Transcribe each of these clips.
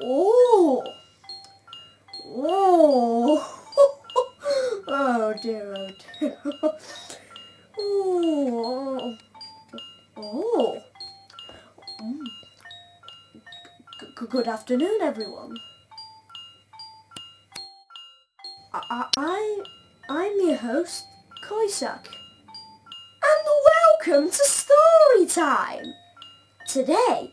Oh. Oh. oh dear, oh dear. Oh. Oh. Mm. Good afternoon, everyone. I, I, I'm your host, Koisak. And welcome to Story Time! Today,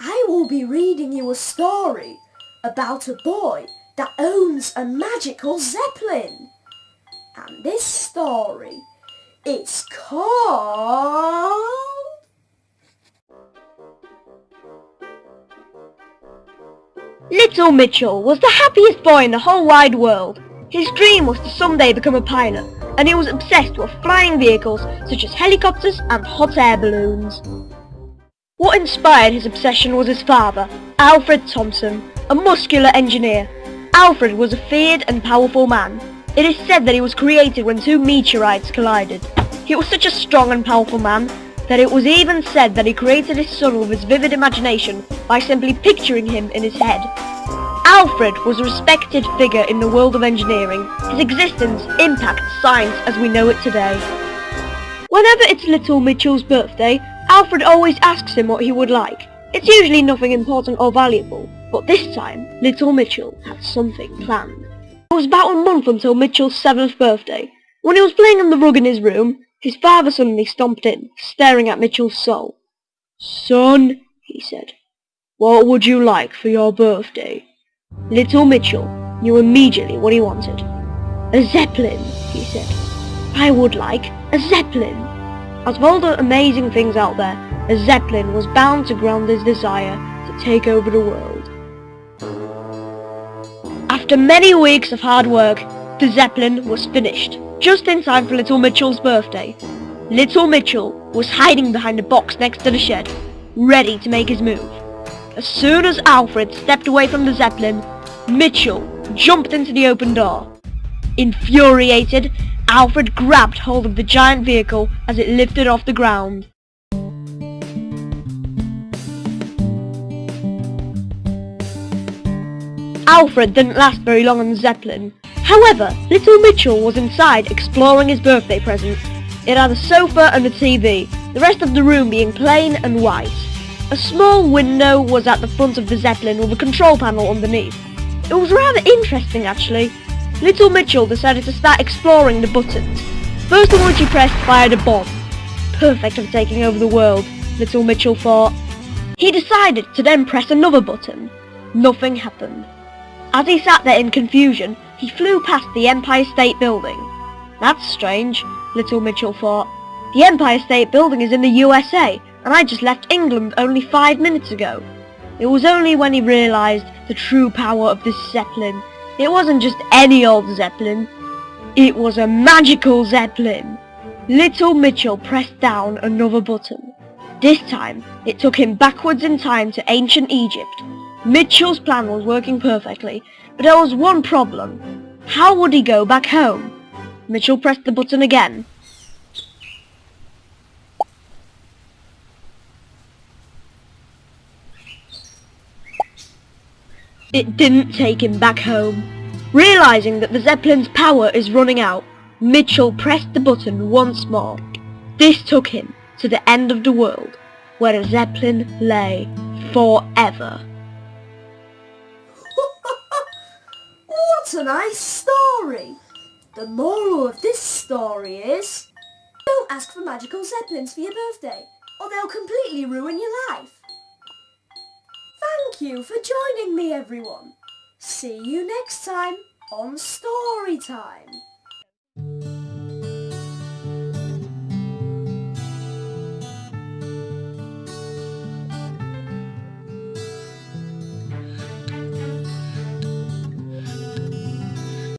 I will be reading you a story about a boy that owns a magical zeppelin. And this story is called... Little Mitchell was the happiest boy in the whole wide world. His dream was to someday become a pilot, and he was obsessed with flying vehicles such as helicopters and hot air balloons. What inspired his obsession was his father, Alfred Thompson, a muscular engineer. Alfred was a feared and powerful man. It is said that he was created when two meteorites collided. He was such a strong and powerful man that it was even said that he created his son with his vivid imagination by simply picturing him in his head. Alfred was a respected figure in the world of engineering. His existence impacts science as we know it today. Whenever it's little Mitchell's birthday, Alfred always asks him what he would like. It's usually nothing important or valuable, but this time, little Mitchell had something planned. It was about a month until Mitchell's seventh birthday. When he was playing on the rug in his room, his father suddenly stomped in, staring at Mitchell's soul. Son, he said, what would you like for your birthday? Little Mitchell knew immediately what he wanted. A zeppelin, he said. I would like a zeppelin. Out of all the amazing things out there, a zeppelin was bound to ground his desire to take over the world. After many weeks of hard work, the zeppelin was finished, just in time for Little Mitchell's birthday. Little Mitchell was hiding behind a box next to the shed, ready to make his move. As soon as Alfred stepped away from the zeppelin, Mitchell jumped into the open door. Infuriated, Alfred grabbed hold of the giant vehicle as it lifted off the ground. Alfred didn't last very long on the Zeppelin. However, little Mitchell was inside exploring his birthday present. It had a sofa and a TV, the rest of the room being plain and white. A small window was at the front of the Zeppelin with a control panel underneath. It was rather interesting actually. Little Mitchell decided to start exploring the buttons. First one which he pressed fired a bomb. Perfect for taking over the world, Little Mitchell thought. He decided to then press another button. Nothing happened. As he sat there in confusion, he flew past the Empire State Building. That's strange, Little Mitchell thought. The Empire State Building is in the USA, and I just left England only five minutes ago. It was only when he realised the true power of this Zeppelin. It wasn't just any old Zeppelin. It was a magical Zeppelin. Little Mitchell pressed down another button. This time, it took him backwards in time to ancient Egypt. Mitchell's plan was working perfectly, but there was one problem. How would he go back home? Mitchell pressed the button again. It didn't take him back home. Realising that the Zeppelin's power is running out, Mitchell pressed the button once more. This took him to the end of the world, where a Zeppelin lay forever. what a nice story! The moral of this story is... Don't ask for magical zeppelins for your birthday, or they'll completely ruin your life. Thank you for joining me everyone. See you next time on Story Time.